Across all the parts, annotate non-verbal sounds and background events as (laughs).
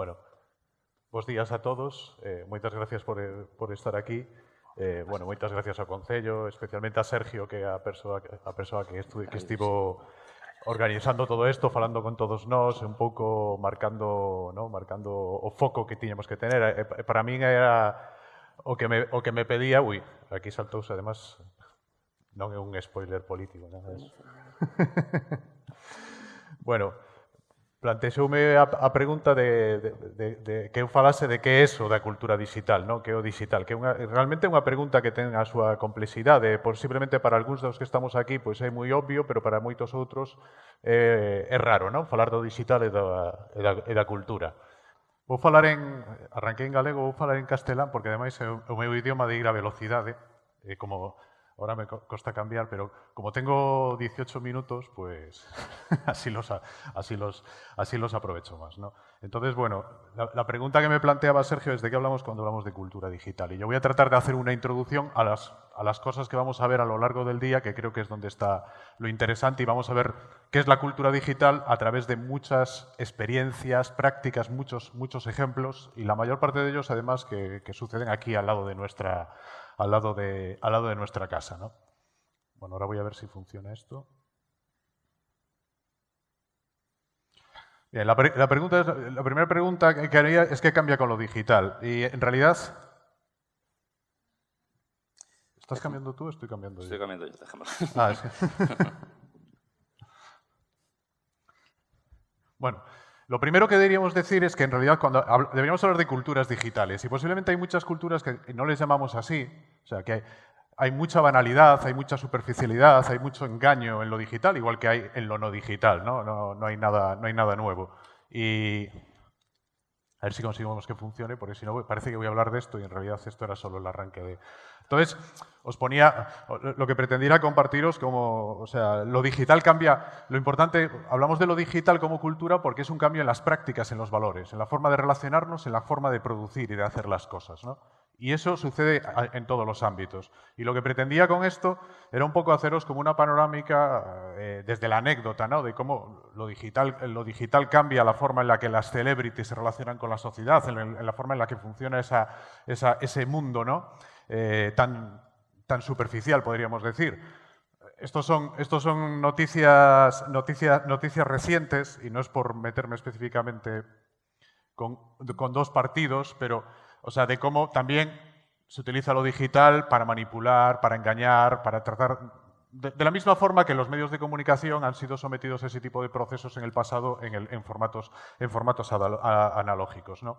Bueno, bons días a todos. Eh, moitas gracias por, por estar aquí. Eh, bueno, moitas gracias ao Concello, especialmente a Sergio, que é a persoa, a persoa que, estu, que estivo organizando todo isto, falando con todos nós, un pouco marcando, ¿no? marcando o foco que tiñamos que tener. E, para min era o que me, o que me pedía... Ui, aquí saltouse, además, non é un spoiler político, nada disso. (laughs) bueno, plantexoume a, a pregunta de, de, de, de que eu falase de que é eso da cultura digital, non? que é o digital, que é unha, realmente é unha pregunta que ten a súa complexidade, eh, posiblemente para algúns dos que estamos aquí pois é moi obvio, pero para moitos outros eh, é raro non? falar do digital e da, e da, e da cultura. Vou falar en, arranquei en galego, vou falar en castelán, porque ademais é o meu idioma de ir a velocidade, e como ahora me costa cambiar, pero como tengo 18 minutos, pues (laughs) así los, así los, así los aprovecho más. ¿no? Entonces, bueno, la, pregunta que me planteaba Sergio es de qué hablamos cuando hablamos de cultura digital. Y yo voy a tratar de hacer una introducción a las, a las cosas que vamos a ver a lo largo del día, que creo que es donde está lo interesante, y vamos a ver qué es la cultura digital a través de muchas experiencias, prácticas, muchos, muchos ejemplos, y la mayor parte de ellos, además, que suceden aquí al lado de nuestra al lado de, al lado de nuestra casa. ¿no? Bueno, ahora voy a ver si funciona esto. Bien, la, la, pregunta la primera pregunta que haría es qué cambia con lo digital. Y en realidad... ¿Estás cambiando tú o estoy cambiando estoy yo? cambiando yo, déjame. Ah, que... (laughs) bueno, lo primero que deberíamos decir es que en realidad cuando deberíamos hablar de culturas digitales y posiblemente hay muchas culturas que no les llamamos así, sea que hay, mucha banalidad, hay mucha superficialidad, hay mucho engaño en lo digital, igual que hay en lo no digital, ¿no? No, no hay, nada, no hay nada nuevo. Y a ver si conseguimos que funcione, porque si no parece que voy a hablar de esto y en realidad esto era solo el arranque de... Entonces, os ponía, lo que pretendiera compartiros como, o sea, lo digital cambia, lo importante, hablamos de lo digital como cultura porque es un cambio en las prácticas, en los valores, en la forma de relacionarnos, en la forma de producir y de hacer las cosas, ¿no? Y eso sucede en todos los ámbitos. Y lo que pretendía con esto era un poco haceros como una panorámica eh, desde la anécdota, ¿no? De cómo lo digital, lo digital cambia la forma en la que las celebrities se relacionan con la sociedad, en, la forma en la que funciona ese mundo, ¿no? Eh, tan, superficial, podríamos decir. Estos son, noticias, noticias, noticias recientes, y no es por meterme específicamente con dos partidos, pero o sea, de cómo también se utiliza lo digital para manipular, para engañar, para tratar... De, la misma forma que los medios de comunicación han sido sometidos a ese tipo de procesos en el pasado en formatos, en formatos analógicos. ¿no?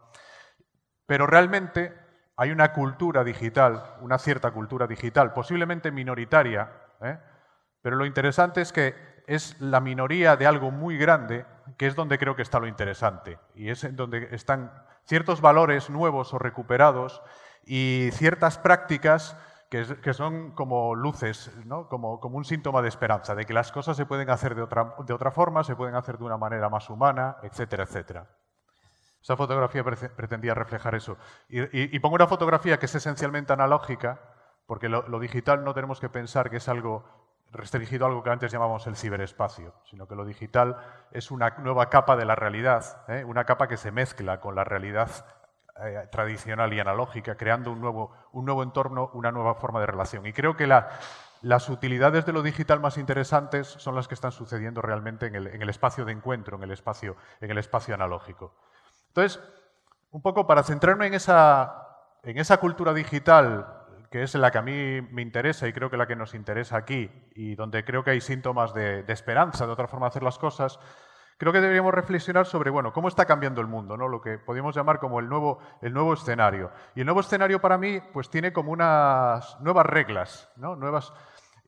Pero realmente hay una cultura digital, una cierta cultura digital, posiblemente minoritaria, ¿eh? pero lo interesante es que es la minoría de algo muy grande, que es donde creo que está lo interesante, y es donde están ciertos valores nuevos o recuperados y ciertas prácticas que, que son como luces, ¿no? como, como, un síntoma de esperanza, de que las cosas se pueden hacer de otra, de otra forma, se pueden hacer de una manera más humana, etcétera, etcétera. Esa fotografía pretendía reflejar eso. Y, pongo una fotografía que es esencialmente analógica, porque lo, digital no tenemos que pensar que es algo restringido a algo que antes llamábamos el ciberespacio, sino que lo digital es una nueva capa de la realidad, ¿eh? una capa que se mezcla con la realidad eh, tradicional y analógica, creando un nuevo, un nuevo entorno, una nueva forma de relación. Y creo que la, las utilidades de lo digital más interesantes son las que están sucediendo realmente en el, en el espacio de encuentro, en el espacio, en el espacio analógico. Entonces, un poco para centrarme en esa, en esa cultura digital, que es la que a mí me interesa y creo que la que nos interesa aquí, y donde creo que hay síntomas de, esperanza, de otra forma de hacer las cosas, creo que deberíamos reflexionar sobre, bueno, cómo está cambiando el mundo, ¿no? Lo que podríamos llamar como el nuevo, el nuevo escenario. Y el nuevo escenario para mí, pues tiene como unas nuevas reglas, ¿no? Nuevas...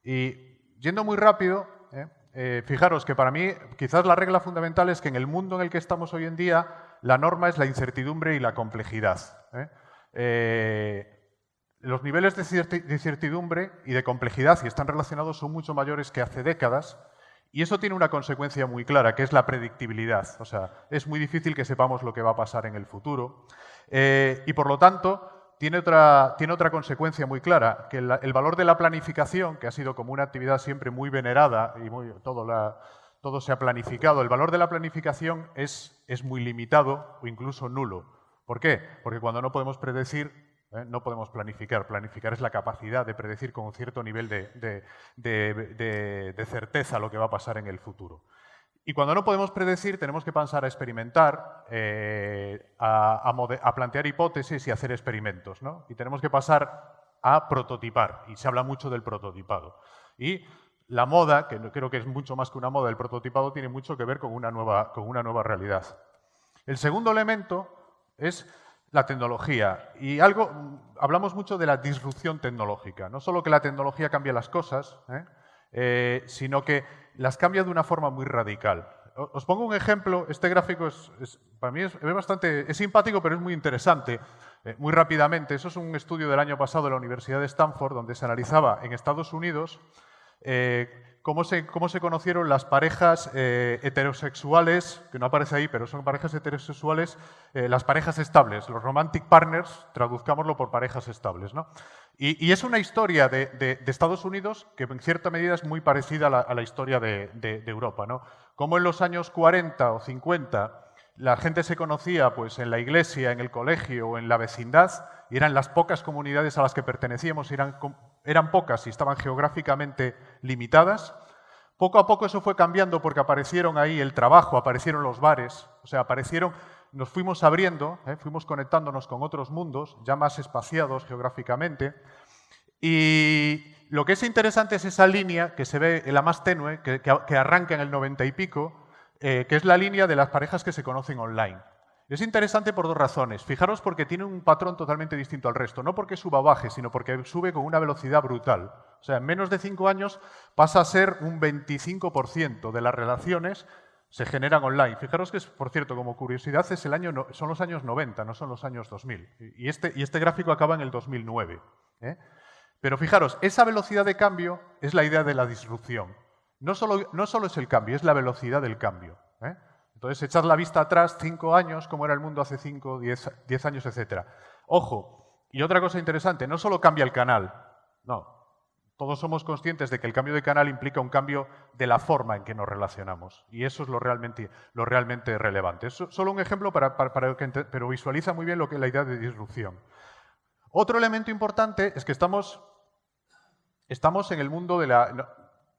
Y yendo muy rápido, ¿eh? Eh, fijaros que para mí quizás la regla fundamental es que en el mundo en el que estamos hoy en día la norma es la incertidumbre y la complejidad. Eh, los niveles de incertidumbre y de complejidad, si están relacionados, son mucho mayores que hace décadas y eso tiene una consecuencia muy clara, que es la predictibilidad. O sea, es muy difícil que sepamos lo que va a pasar en el futuro eh, y, por lo tanto, tiene otra, tiene otra consecuencia muy clara, que el, el, valor de la planificación, que ha sido como una actividad siempre muy venerada y todo la, todo se ha planificado. El valor de la planificación es, es muy limitado o incluso nulo. ¿Por qué? Porque cuando no podemos predecir, ¿eh? no podemos planificar. Planificar es la capacidad de predecir con un cierto nivel de, de, certeza lo que va a pasar en el futuro. Y cuando no podemos predecir, tenemos que pasar a experimentar, eh, a, a, plantear hipótesis y hacer experimentos. ¿no? Y tenemos que pasar a prototipar. Y se habla mucho del prototipado. Y la moda, que creo que es mucho más que una moda, el prototipado tiene mucho que ver con una nueva, con una nueva realidad. El segundo elemento es la tecnología. Y algo, hablamos mucho de la disrupción tecnológica. No solo que la tecnología cambia las cosas, ¿eh? Eh, sino que las cambia de una forma muy radical. Os pongo un ejemplo. Este gráfico es, para mí es, bastante es simpático, pero es muy interesante. Eh, muy rápidamente, eso es un estudio del año pasado de la Universidad de Stanford, donde se analizaba en Estados Unidos cómo se, cómo se conocieron las parejas eh, heterosexuales, que no aparece ahí, pero son parejas heterosexuales, eh, las parejas estables, los romantic partners, traduzcámoslo por parejas estables. ¿no? Y, es una historia de, de, Estados Unidos que en cierta medida es muy parecida a la, historia de, de, Europa. ¿no? Como en los años 40 o 50 la gente se conocía pues, en la iglesia, en el colegio o en la vecindad, y eran las pocas comunidades a las que pertenecíamos, eran eran pocas y estaban geográficamente limitadas. Poco a poco eso fue cambiando porque aparecieron ahí el trabajo, aparecieron los bares, o sea, aparecieron, nos fuimos abriendo, ¿eh? fuimos conectándonos con otros mundos, ya más espaciados geográficamente. Y lo que es interesante es esa línea que se ve, la más tenue, que, arranca en el 90 y pico, eh, que es la línea de las parejas que se conocen online. Es interesante por dos razones. Fijaros porque tiene un patrón totalmente distinto al resto. No porque suba o baje, sino porque sube con una velocidad brutal. O sea, en menos de cinco años pasa a ser un 25% de las relaciones se generan online. Fijaros que, por cierto, como curiosidad, es el año, son los años 90, no son los años 2000. Y este, y este gráfico acaba en el 2009. ¿eh? Pero fijaros, esa velocidad de cambio es la idea de la disrupción. No solo, no solo es el cambio, es la velocidad del cambio. ¿eh? Entonces, echad la vista atrás, cinco años, cómo era el mundo hace cinco, diez, años, etc. Ojo, y otra cosa interesante, no solo cambia el canal, no. Todos somos conscientes de que el cambio de canal implica un cambio de la forma en que nos relacionamos. Y eso es lo realmente, lo realmente relevante. Es solo un ejemplo, para, que, pero visualiza muy bien lo que es la idea de disrupción. Otro elemento importante es que estamos, estamos en el mundo de la,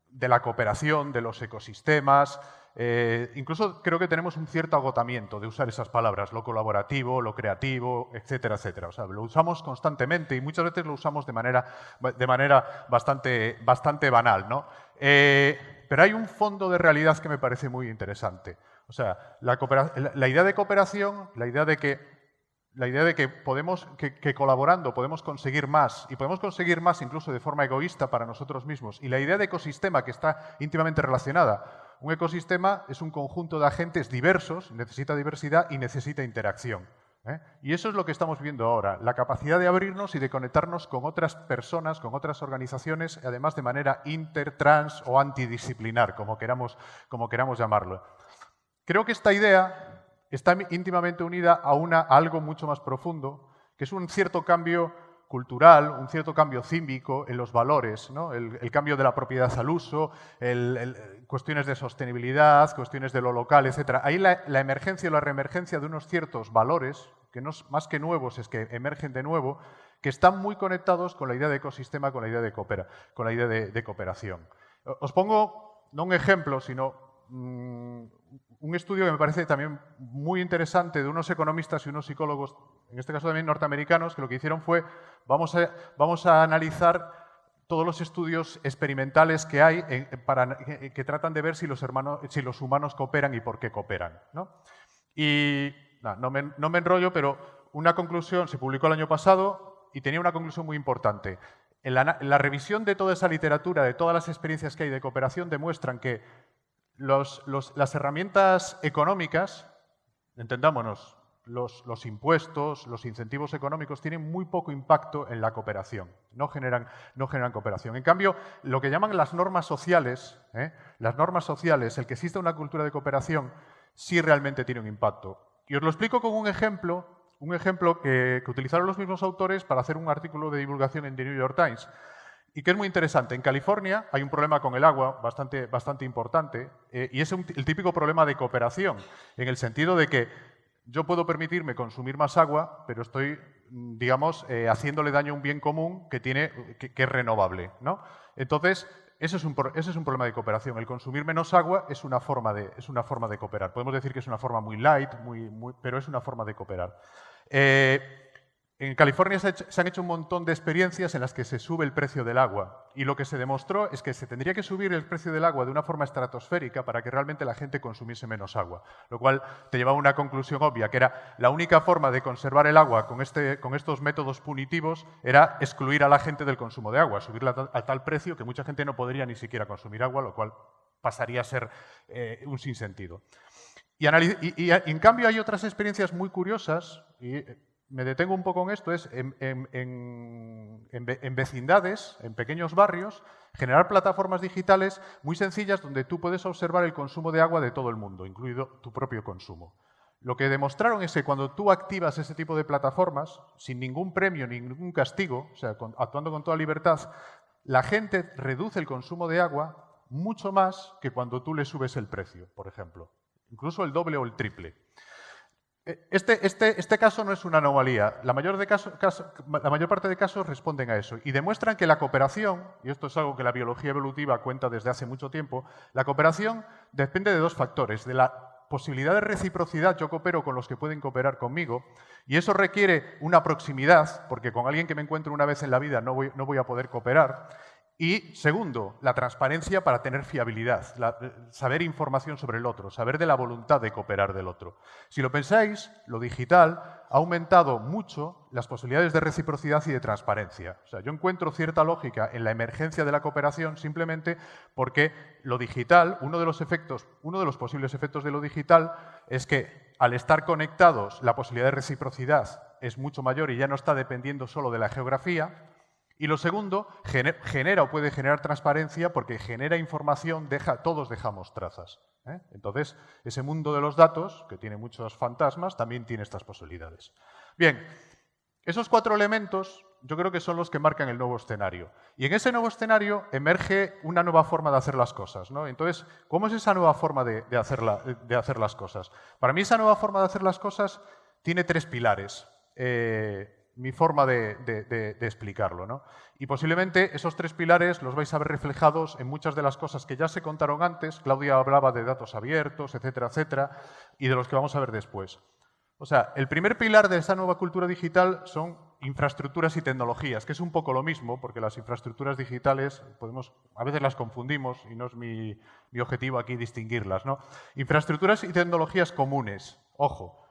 de la cooperación, de los ecosistemas, eh, incluso creo que tenemos un cierto agotamiento de usar esas palabras, lo colaborativo, lo creativo, etcétera, etcétera. O sea, lo usamos constantemente y muchas veces lo usamos de manera, de manera bastante, bastante banal. ¿no? Eh, pero hay un fondo de realidad que me parece muy interesante. O sea, la, idea de cooperación, la idea de que la idea de que podemos, que, colaborando podemos conseguir más, y podemos conseguir más incluso de forma egoísta para nosotros mismos, y la idea de ecosistema que está íntimamente relacionada. Un ecosistema es un conjunto de agentes diversos, necesita diversidad y necesita interacción. ¿eh? Y eso es lo que estamos viendo ahora, la capacidad de abrirnos y de conectarnos con otras personas, con otras organizaciones, además de manera inter, trans o antidisciplinar, como queramos, como queramos llamarlo. Creo que esta idea está íntimamente unida a, una, algo mucho más profundo, que es un cierto cambio cultural, un cierto cambio cívico en los valores, el, cambio de la propiedad al uso, cuestiones de sostenibilidad, cuestiones de lo local, etc. Ahí la, emergencia o la reemergencia de unos ciertos valores, que no es más que nuevos, es que emergen de nuevo, que están muy conectados con la idea de ecosistema, con la idea de, con la idea de cooperación. Os pongo, no un ejemplo, sino Mm, un estudio que me parece también muy interesante de unos economistas y unos psicólogos, en este caso también norteamericanos, que lo que hicieron fue, vamos a, vamos a analizar todos los estudios experimentales que hay para, que, tratan de ver si los, hermanos, si los humanos cooperan y por qué cooperan. Y no, me, no me enrollo, pero una conclusión se publicó el año pasado y tenía una conclusión muy importante. En la, revisión de toda esa literatura, de todas las experiencias que hay de cooperación, demuestran que las herramientas económicas, entendámonos, los, impuestos, los incentivos económicos tienen muy poco impacto en la cooperación, no generan, no generan cooperación. En cambio, lo que llaman las normas sociales, ¿eh? las normas sociales, el que exista una cultura de cooperación, sí realmente tiene un impacto. Y os lo explico con un ejemplo, un ejemplo que, utilizaron los mismos autores para hacer un artículo de divulgación en The New York Times. y que es muy interesante. En California hay un problema con el agua bastante, bastante importante eh, y es el típico problema de cooperación, en el sentido de que yo puedo permitirme consumir más agua, pero estoy, mm, digamos, eh, haciéndole daño a un bien común que, tiene, que, es renovable. ¿no? Entonces, ese es, un, ese es, un, problema de cooperación. El consumir menos agua es una, forma de, es una forma de cooperar. Podemos decir que es una forma muy light, muy, pero es una forma de cooperar. Eh, en California se, han hecho un montón de experiencias en las que se sube el precio del agua y lo que se demostró es que se tendría que subir el precio del agua de una forma estratosférica para que realmente la gente consumiese menos agua, lo cual te llevaba a una conclusión obvia, que era la única forma de conservar el agua con, este, con estos métodos punitivos era excluir a la gente del consumo de agua, subirla a, tal precio que mucha gente no podría ni siquiera consumir agua, lo cual pasaría a ser eh, un sinsentido. Y, en cambio hay otras experiencias muy curiosas, y me detengo un poco en esto, es en, vecindades, en pequeños barrios, generar plataformas digitales muy sencillas donde tú puedes observar el consumo de agua de todo el mundo, incluido tu propio consumo. Lo que demostraron es que cuando tú activas ese tipo de plataformas, sin ningún premio ni ningún castigo, o sea, actuando con toda libertad, la gente reduce el consumo de agua mucho más que cuando tú le subes el precio, por ejemplo. Incluso el doble o el triple. Este, este, este, caso no es una anomalía. La mayor, la mayor, parte de casos responden a eso y demuestran que la cooperación, y esto es algo que la biología evolutiva cuenta desde hace mucho tiempo, la cooperación depende de dos factores, de la posibilidad de reciprocidad, yo coopero con los que pueden cooperar conmigo, y eso requiere una proximidad, porque con alguien que me encuentro una vez en la vida no voy, no voy a poder cooperar, y segundo, la transparencia para tener fiabilidad, eh, saber información sobre el otro, saber de la voluntad de cooperar del otro. Si lo pensáis, lo digital ha aumentado mucho las posibilidades de reciprocidad y de transparencia. O sea, yo encuentro cierta lógica en la emergencia de la cooperación simplemente porque lo digital, uno de los efectos, uno de los posibles efectos de lo digital es que al estar conectados la posibilidad de reciprocidad es mucho mayor y ya no está dependiendo solo de la geografía, y lo segundo, genera o puede generar transparencia porque genera información, deja, todos dejamos trazas. ¿eh? Entonces, ese mundo de los datos, que tiene muchos fantasmas, también tiene estas posibilidades. Bien, esos cuatro elementos yo creo que son los que marcan el nuevo escenario. Y en ese nuevo escenario emerge una nueva forma de hacer las cosas. ¿no? Entonces, ¿cómo es esa nueva forma de, hacer de, hacer las cosas? Para mí esa nueva forma de hacer las cosas tiene tres pilares. Eh, mi forma de, explicarlo. ¿no? Y posiblemente esos tres pilares los vais a ver reflejados en muchas de las cosas que ya se contaron antes. Claudia hablaba de datos abiertos, etcétera, etcétera, y de los que vamos a ver después. O sea, el primer pilar de esta nueva cultura digital son infraestructuras y tecnologías, que es un poco lo mismo, porque las infraestructuras digitales, podemos, a veces las confundimos y no es mi, mi objetivo aquí distinguirlas. ¿no? Infraestructuras y tecnologías comunes, ojo,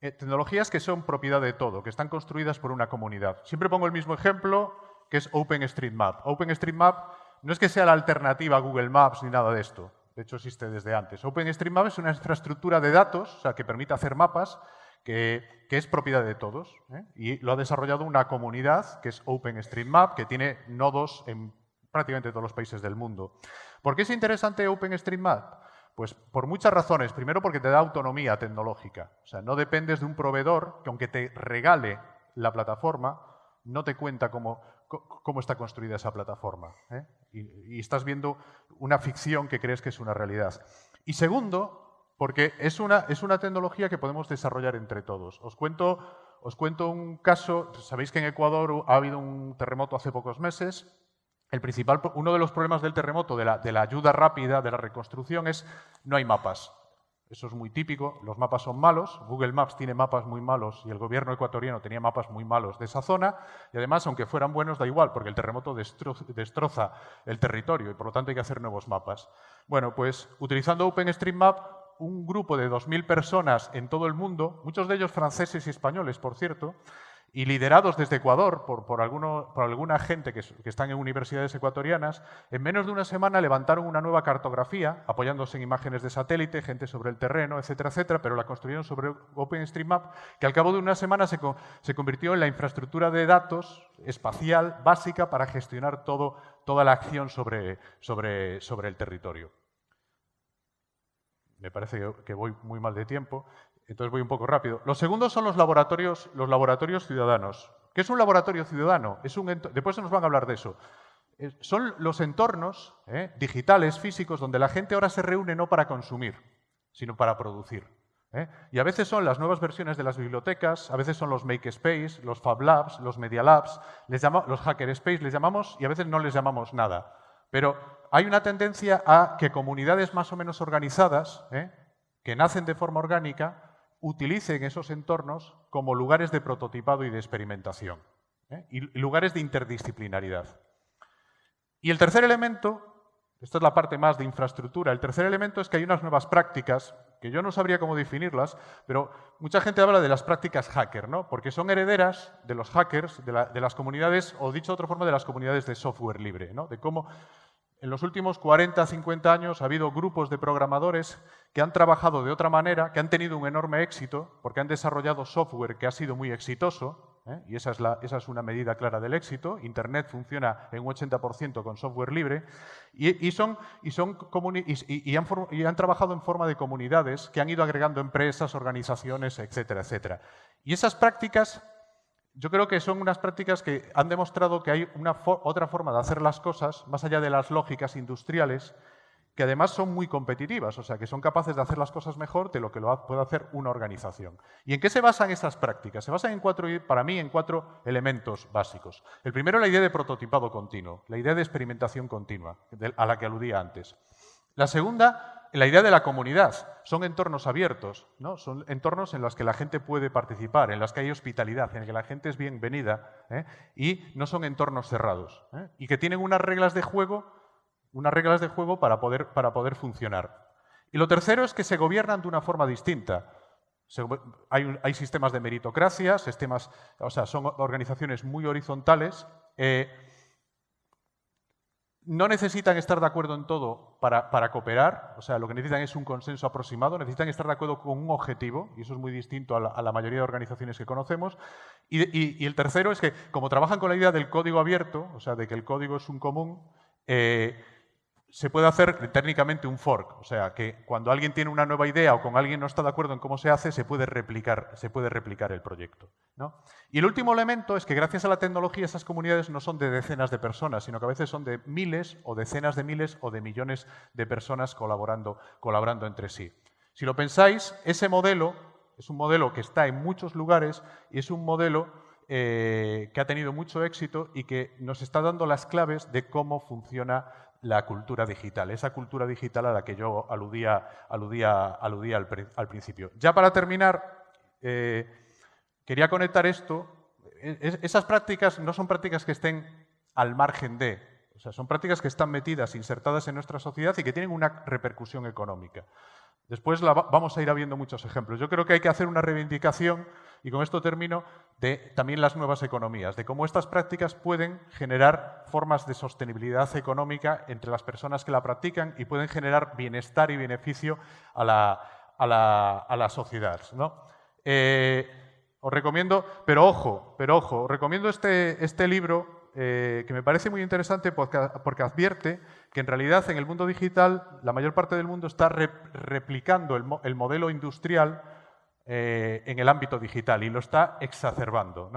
eh, tecnologías que son propiedad de todo, que están construidas por una comunidad. Siempre pongo el mismo ejemplo, que es OpenStreetMap. OpenStreetMap no es que sea la alternativa a Google Maps ni nada de esto. De hecho, existe desde antes. OpenStreetMap es una infraestructura de datos, o sea, que permite hacer mapas, que, es propiedad de todos. ¿eh? Y lo ha desarrollado una comunidad, que es OpenStreetMap, que tiene nodos en prácticamente todos los países del mundo. ¿Por qué es interesante OpenStreetMap? Pues por muchas razones. Primero porque te da autonomía tecnológica. O sea, no dependes de un proveedor que aunque te regale la plataforma, no te cuenta cómo, cómo está construida esa plataforma. ¿eh? Y, estás viendo una ficción que crees que es una realidad. Y segundo, porque es una, es una tecnología que podemos desarrollar entre todos. Os cuento, os cuento un caso. Sabéis que en Ecuador ha habido un terremoto hace pocos meses el principal, uno de los problemas del terremoto, de la, ayuda rápida, de la reconstrucción, es no hay mapas. Eso es muy típico, los mapas son malos, Google Maps tiene mapas muy malos y el gobierno ecuatoriano tenía mapas muy malos de esa zona y además, aunque fueran buenos, da igual, porque el terremoto destroza el territorio y por lo tanto hay que hacer nuevos mapas. Bueno, pues utilizando OpenStreetMap, un grupo de 2.000 personas en todo el mundo, muchos de ellos franceses y españoles, por cierto, y liderados desde Ecuador por, por, alguna gente que, están en universidades ecuatorianas, en menos de una semana levantaron una nueva cartografía, apoyándose en imágenes de satélite, gente sobre el terreno, etcétera, etcétera, pero la construyeron sobre OpenStreetMap, que al cabo de una semana se, se convirtió en la infraestructura de datos espacial básica para gestionar todo, toda la acción sobre, sobre, sobre el territorio. Me parece que voy muy mal de tiempo. Entonces voy un poco rápido. Los segundos son los laboratorios, los laboratorios ciudadanos, ¿Qué es un laboratorio ciudadano? Es un Después nos van a hablar de eso. Son los entornos ¿eh? digitales, físicos, donde la gente ahora se reúne no para consumir, sino para producir. ¿eh? Y a veces son las nuevas versiones de las bibliotecas, a veces son los Makerspace, los Fab Labs, los Media Labs, les los Hackerspace les llamamos y a veces no les llamamos nada. Pero hay una tendencia a que comunidades más o menos organizadas, ¿eh? que nacen de forma orgánica, utilicen esos entornos como lugares de prototipado y de experimentación, y lugares de interdisciplinaridad. Y el tercer elemento, esta es la parte más de infraestructura, el tercer elemento es que hay unas nuevas prácticas, que yo no sabría cómo definirlas, pero mucha gente habla de las prácticas hacker, ¿no? porque son herederas de los hackers, de, las comunidades, o dicho de otra forma, de las comunidades de software libre, ¿no? de cómo en los últimos 40, 50 años ha habido grupos de programadores que han trabajado de otra manera, que han tenido un enorme éxito, porque han desarrollado software que ha sido muy exitoso, ¿eh? y esa es, una medida clara del éxito. Internet funciona en un 80% con software libre y, son, y, han, trabajado en forma de comunidades que han ido agregando empresas, organizaciones, etcétera, etcétera. Y esas prácticas yo creo que son unas prácticas que han demostrado que hay una otra forma de hacer las cosas, más allá de las lógicas industriales, que además son muy competitivas, o sea, que son capaces de hacer las cosas mejor de lo que lo puede hacer una organización. ¿Y en qué se basan esas prácticas? Se basan en cuatro, para mí en cuatro elementos básicos. El primero, la idea de prototipado continuo, la idea de experimentación continua, a la que aludía antes. La segunda, la idea de la comunidad. Son entornos abiertos, ¿no? son entornos en los que la gente puede participar, en los que hay hospitalidad, en los que la gente es bienvenida ¿eh? y no son entornos cerrados. ¿eh? Y que tienen unas reglas de juego unas reglas de juego para poder, para poder funcionar. Y lo tercero es que se gobiernan de una forma distinta. hay, sistemas de meritocracia, sistemas, o sea, son organizaciones muy horizontales. Eh, no necesitan estar de acuerdo en todo para, cooperar, o sea, lo que necesitan es un consenso aproximado, necesitan estar de acuerdo con un objetivo, y eso es muy distinto a la, mayoría de organizaciones que conocemos. Y, y, el tercero es que, como trabajan con la idea del código abierto, o sea, de que el código es un común, eh, se puede hacer técnicamente un fork, o sea, que cuando alguien tiene una nueva idea o con alguien no está de acuerdo en cómo se hace, se puede replicar, se puede replicar el proyecto. Y el último elemento es que gracias a la tecnología esas comunidades no son de decenas de personas, sino que a veces son de miles o decenas de miles o de millones de personas colaborando, colaborando entre sí. Si lo pensáis, ese modelo es un modelo que está en muchos lugares y es un modelo eh, que ha tenido mucho éxito y que nos está dando las claves de cómo funciona la cultura digital, esa cultura digital a la que yo aludía, aludía, aludía al, principio. Ya para terminar, eh, quería conectar esto. esas prácticas no son prácticas que estén al margen de, o sea, son prácticas que están metidas, insertadas en nuestra sociedad y que tienen una repercusión económica. Después vamos a ir viendo muchos ejemplos. Yo creo que hay que hacer una reivindicación, y con esto termino, de también las nuevas economías, de cómo estas prácticas pueden generar formas de sostenibilidad económica entre las personas que la practican y pueden generar bienestar y beneficio a la, sociedad. Eh, os recomiendo, pero ojo, pero ojo, os recomiendo este, este libro eh, que me parece muy interesante porque, advierte que en realidad en el mundo digital la mayor parte del mundo está replicando el, modelo industrial eh, en el ámbito digital y lo está exacerbando.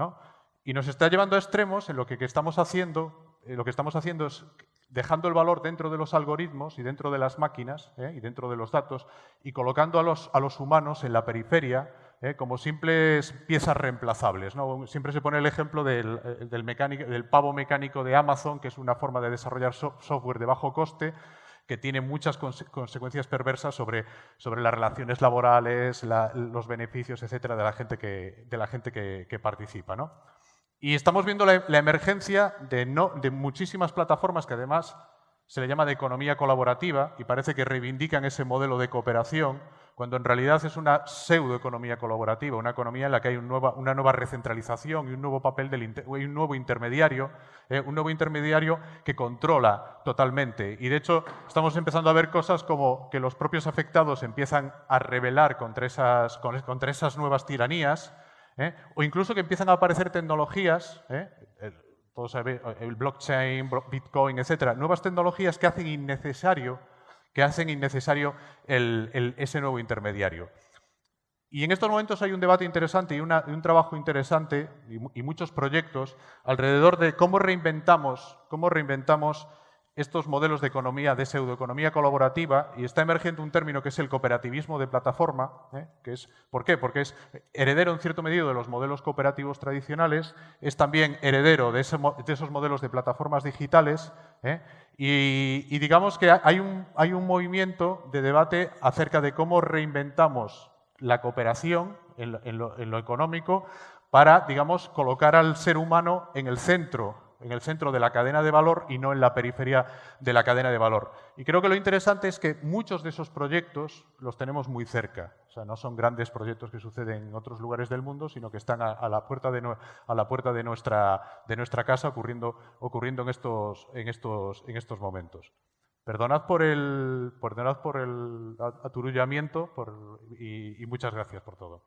Y nos está llevando a extremos en lo que, estamos haciendo, eh, lo que estamos haciendo es dejando el valor dentro de los algoritmos y dentro de las máquinas y dentro de los datos y colocando a los humanos en la periferia ¿eh? como simples piezas reemplazables. Siempre se pone el ejemplo del, eh, del, pavo mecánico de Amazon, que es una forma de desarrollar software de bajo coste, que tiene muchas consecuencias perversas sobre, sobre las relaciones laborales, los beneficios, etcétera, de la gente que, de la gente que, participa. Y estamos viendo la, emergencia de, no, de muchísimas plataformas que además se le llama de economía colaborativa y parece que reivindican ese modelo de cooperación, cuando en realidad es una pseudoeconomía colaborativa, una economía en la que hay una nueva recentralización y un nuevo papel del un nuevo intermediario, eh, un nuevo intermediario que controla totalmente. Y de hecho estamos empezando a ver cosas como que los propios afectados empiezan a rebelar contra esas, contra esas nuevas tiranías, eh, o incluso que empiezan a aparecer tecnologías, eh, el blockchain, Bitcoin, etcétera, nuevas tecnologías que hacen innecesario que hacen innecesario ese nuevo intermediario. Y en estos momentos hay un debate interesante y, un trabajo interesante y, muchos proyectos alrededor de cómo reinventamos, cómo reinventamos estos modelos de economía, de pseudoeconomía colaborativa, y está emergiendo un término que es el cooperativismo de plataforma, ¿eh? que es, ¿por qué? Porque es heredero en cierto medio de los modelos cooperativos tradicionales, es también heredero de, esos modelos de plataformas digitales, ¿eh? y, digamos que hay un movimiento de debate acerca de cómo reinventamos la cooperación en lo, económico para, digamos, colocar al ser humano en el centro en el centro de la cadena de valor y no en la periferia de la cadena de valor. Y creo que lo interesante es que muchos de esos proyectos los tenemos muy cerca. O sea, no son grandes proyectos que suceden en otros lugares del mundo, sino que están a, la puerta de, nuestra, casa ocurriendo, en, estos, en, estos, en estos momentos. Perdonad por el, perdonad por el aturullamiento y, y muchas gracias por todo.